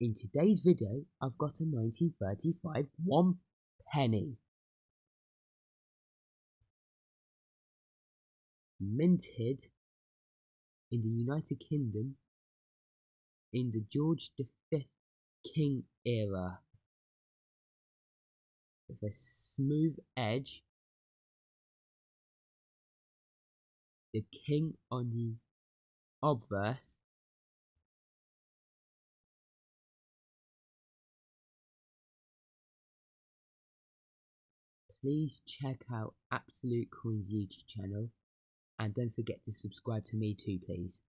In today's video, I've got a 1935 one penny. Minted in the United Kingdom in the George V King era with a smooth edge the king on the obverse please check out Absolute Coins YouTube channel and don't forget to subscribe to me too please.